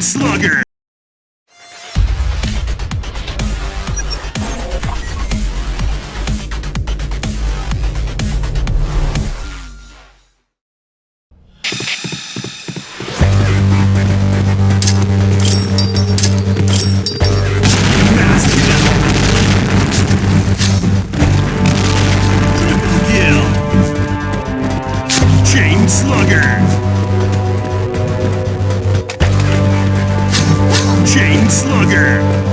Slugger. Chain Slugger.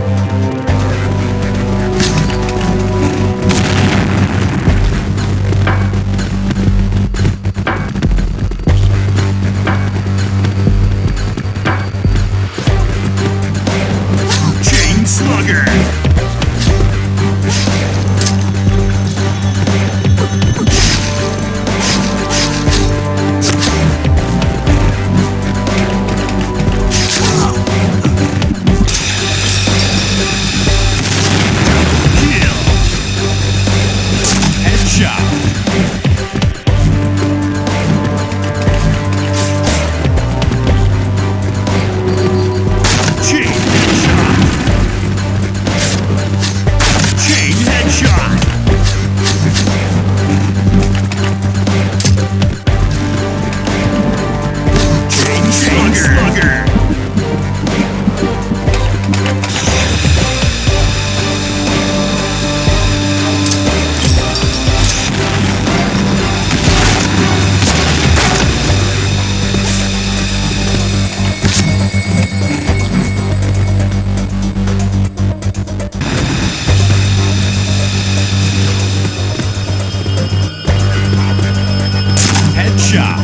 Headshot.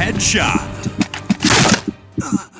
Headshot.